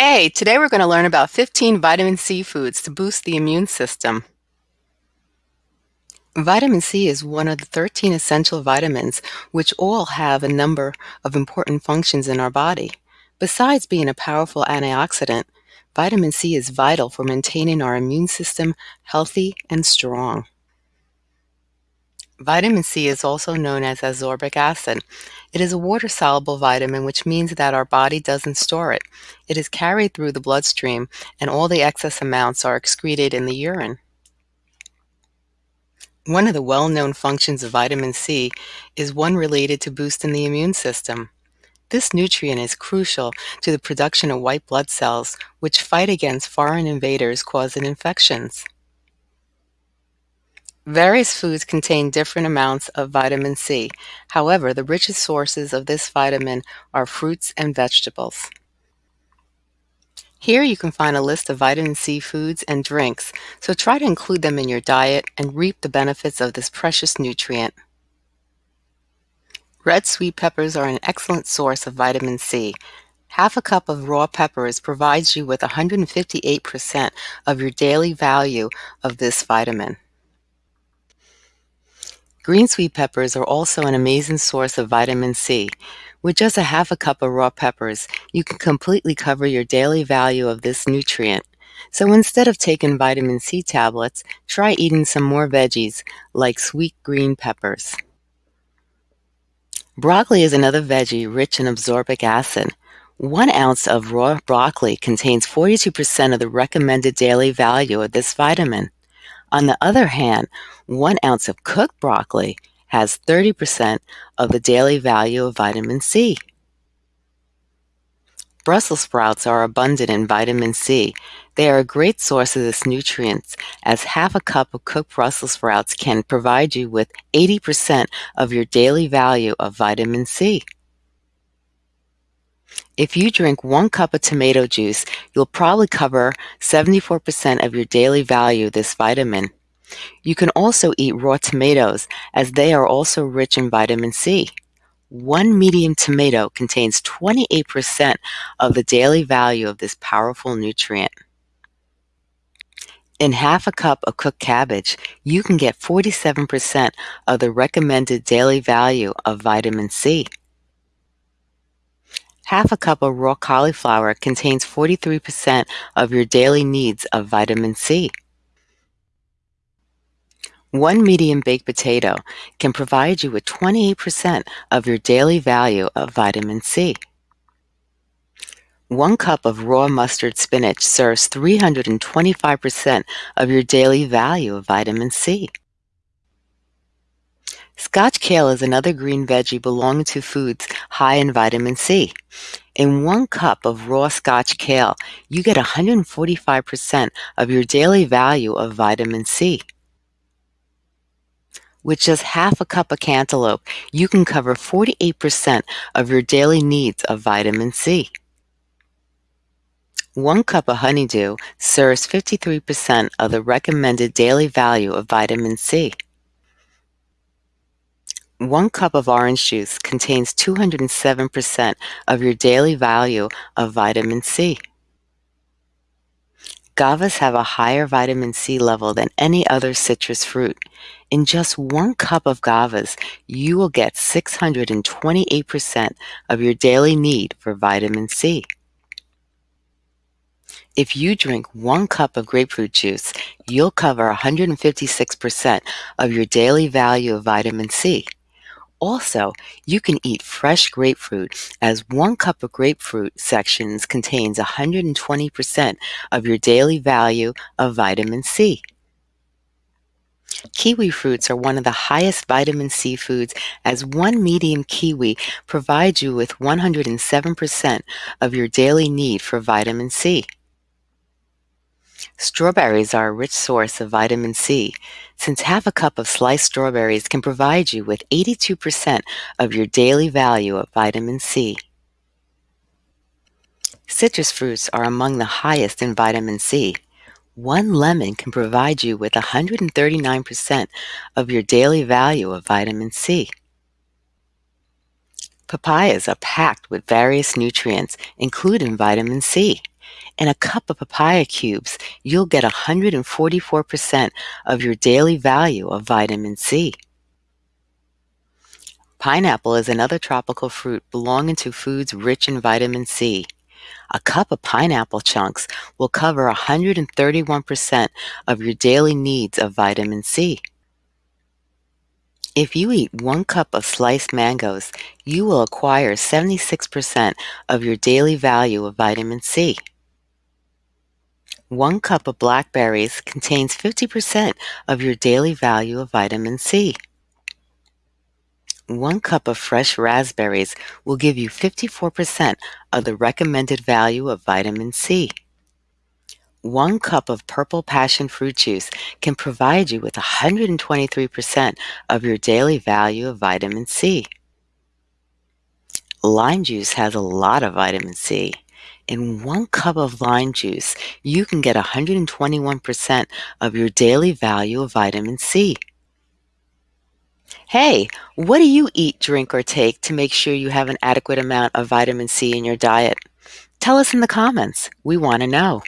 Hey, today we're going to learn about 15 vitamin C foods to boost the immune system. Vitamin C is one of the 13 essential vitamins, which all have a number of important functions in our body. Besides being a powerful antioxidant, vitamin C is vital for maintaining our immune system healthy and strong. Vitamin C is also known as ascorbic acid. It is a water-soluble vitamin, which means that our body doesn't store it. It is carried through the bloodstream, and all the excess amounts are excreted in the urine. One of the well-known functions of vitamin C is one related to boosting the immune system. This nutrient is crucial to the production of white blood cells, which fight against foreign invaders causing infections. Various foods contain different amounts of vitamin C. However, the richest sources of this vitamin are fruits and vegetables. Here you can find a list of vitamin C foods and drinks, so try to include them in your diet and reap the benefits of this precious nutrient. Red sweet peppers are an excellent source of vitamin C. Half a cup of raw peppers provides you with 158% of your daily value of this vitamin. Green sweet peppers are also an amazing source of vitamin C. With just a half a cup of raw peppers, you can completely cover your daily value of this nutrient. So instead of taking vitamin C tablets, try eating some more veggies, like sweet green peppers. Broccoli is another veggie rich in ascorbic acid. One ounce of raw broccoli contains 42% of the recommended daily value of this vitamin. On the other hand, one ounce of cooked broccoli has 30% of the daily value of vitamin C. Brussels sprouts are abundant in vitamin C. They are a great source of this nutrient, as half a cup of cooked Brussels sprouts can provide you with 80% of your daily value of vitamin C. If you drink one cup of tomato juice, you'll probably cover 74% of your daily value this vitamin. You can also eat raw tomatoes, as they are also rich in vitamin C. One medium tomato contains 28% of the daily value of this powerful nutrient. In half a cup of cooked cabbage, you can get 47% of the recommended daily value of vitamin C. Half a cup of raw cauliflower contains 43% of your daily needs of vitamin C. One medium baked potato can provide you with 28% of your daily value of vitamin C. One cup of raw mustard spinach serves 325% of your daily value of vitamin C. Scotch kale is another green veggie belonging to foods high in vitamin C. In one cup of raw Scotch kale, you get 145% of your daily value of vitamin C. With just half a cup of cantaloupe, you can cover 48% of your daily needs of vitamin C. One cup of honeydew serves 53% of the recommended daily value of vitamin C. One cup of orange juice contains 207% of your daily value of vitamin C. Guavas have a higher vitamin C level than any other citrus fruit. In just one cup of guavas, you will get 628% of your daily need for vitamin C. If you drink one cup of grapefruit juice, you'll cover 156% of your daily value of vitamin C. Also, you can eat fresh grapefruit as one cup of grapefruit sections contains 120% of your daily value of vitamin C. Kiwi fruits are one of the highest vitamin C foods as one medium kiwi provides you with 107% of your daily need for vitamin C. Strawberries are a rich source of vitamin C, since half a cup of sliced strawberries can provide you with 82% of your daily value of vitamin C. Citrus fruits are among the highest in vitamin C. One lemon can provide you with 139% of your daily value of vitamin C. Papayas are packed with various nutrients, including vitamin C. In a cup of papaya cubes, you'll get 144% of your daily value of vitamin C. Pineapple is another tropical fruit belonging to foods rich in vitamin C. A cup of pineapple chunks will cover 131% of your daily needs of vitamin C. If you eat one cup of sliced mangoes, you will acquire 76% of your daily value of vitamin C. One cup of blackberries contains 50% of your daily value of vitamin C. One cup of fresh raspberries will give you 54% of the recommended value of vitamin C. One cup of purple passion fruit juice can provide you with 123% of your daily value of vitamin C. Lime juice has a lot of vitamin C. In one cup of lime juice, you can get 121% of your daily value of vitamin C. Hey, what do you eat, drink, or take to make sure you have an adequate amount of vitamin C in your diet? Tell us in the comments. We want to know.